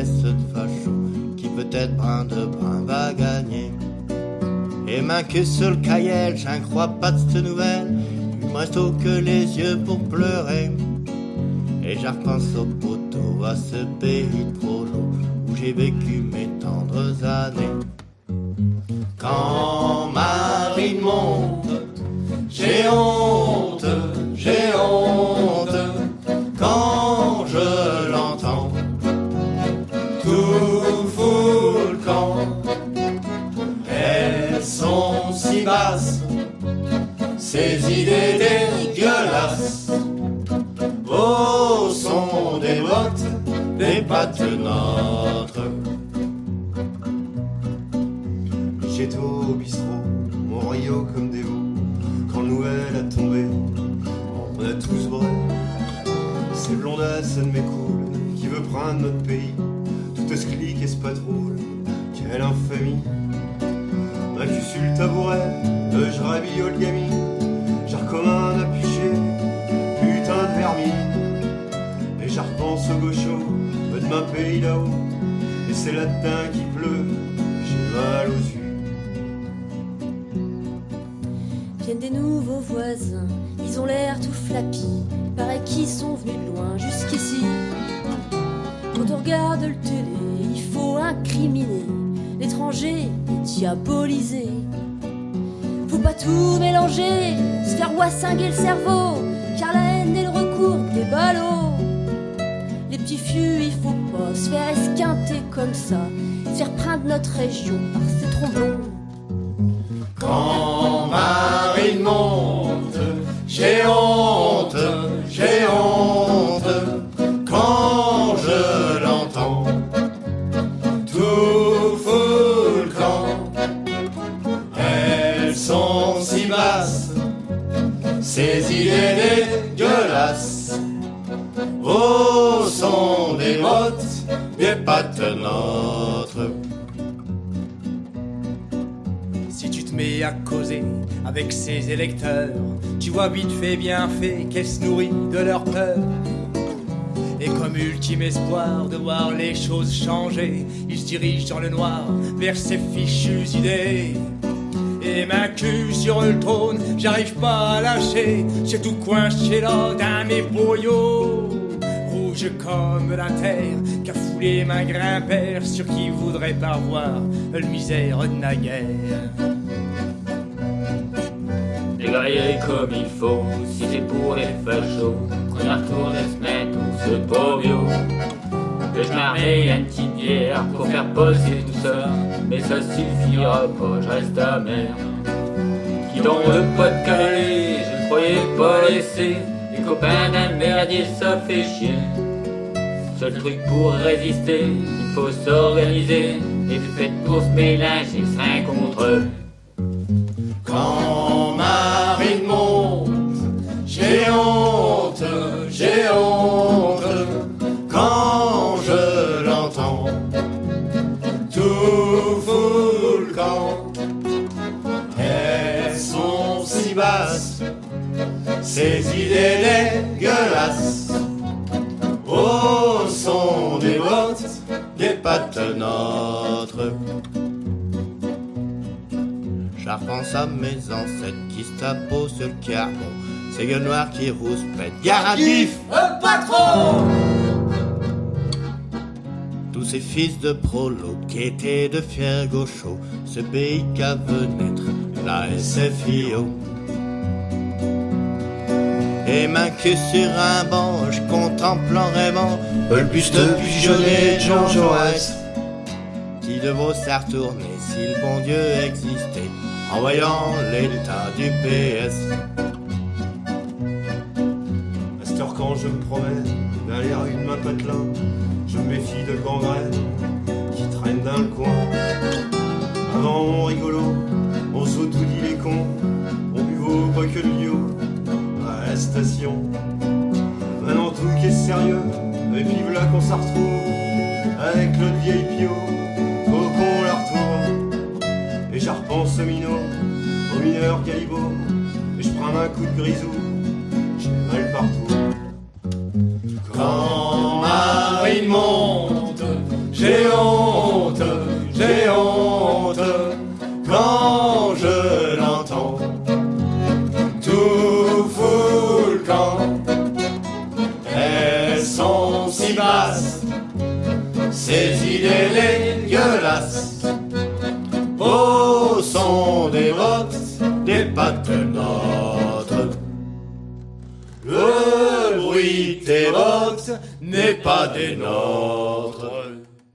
maîtresse de facho qui peut-être brin de brin va gagner. Et main que sur le cahier, j'en crois pas de cette nouvelle. Il me reste que les yeux pour pleurer. Et je repense au poteau, à ce pays de prolo où j'ai vécu mes tendres années. Quand dégueulasses. Au son des bottes, des pattes nôtres. J'étais au bistrot, mon Rio comme des veaux. Quand nouvel a tombé, on a tous brûlé. C'est blondasse, ça ne m'écoule, qui veut prendre notre pays. Tout ce clic et ce patrouille, quelle infamie. Ma cul sur le tabouret, je rabillole le gamine. Pays là-haut. Et c'est là-dedans qui pleut, j'ai mal aux yeux. Viennent des nouveaux voisins, ils ont l'air tout flappis. Paraît qu'ils sont venus de loin jusqu'ici. Quand on regarde le télé, il faut incriminer l'étranger diaboliser. Faut pas tout mélanger, se faire wassinguer le cerveau, car la haine est le recours des ballots. Il faut pas se faire esquinter comme ça, se faire prendre notre région par ces tromblons. Quand Marie monte, j'ai honte, j'ai honte. Quand je l'entends, tout fout le camp. Elles sont si basses, ces idées dégueulasses. Au son des bottes, des pattes nôtres. Si tu te mets à causer avec ces électeurs, tu vois vite fait bien fait qu'elles se nourrissent de leur peur. Et comme ultime espoir de voir les choses changer, ils se dirigent dans le noir vers ces fichues idées. Et ma cul sur le trône, j'arrive pas à lâcher, c'est tout coincé là dans mes boyaux. Comme la terre, qu'a foulé ma grimpère sur qui voudrait pas voir le misère de naguère. Dégrailler comme il faut, si c'est pour les fachos, qu'on y retourne se mettre ce bio. Que je m'arrête une petite bière pour faire passer tout ça, mais ça suffira pas, je reste amer. Qui dans le pas de Calais, je ne croyais pas laisser, les copains d'un merdier ça fait chier. Seul truc pour résister, il faut s'organiser, et faites pour se mélanger, c'est contre eux. Ces idées dégueulasses. Au son des bottes, des pattes nôtres. Je à mes ancêtres qui se sur le carbon. Ces gueules noires qui rouspètent. Garantif, le patron Tous ces fils de prolo qui étaient de fiers gauchos. Ce pays qu'a vu naître la SFIO. Et main que sur un banc, je contemple en rêvant le buste pigeonné de Jean Jaurès. Qui devrait s'est retourner si le bon Dieu existait en voyant l'état du PS. À quand je me promène dans les rues de ma patelin, je me méfie de gangrène qui traîne dans le coin. Avant mon rigolo, on s'auto-dit les cons, on buvait pas que le bio station. Maintenant tout qui est sérieux, et puis voilà qu'on s'en retrouve avec l'autre vieille pio, faut qu'on la retourne. Et j'en repense au minot, au mineur Calibo, et je prends un coup de grisou, j'ai mal partout. Quand Marie Il est dégueulasse. Au son des bottes, des pattes notre. Le bruit des bottes n'est pas des nôtres.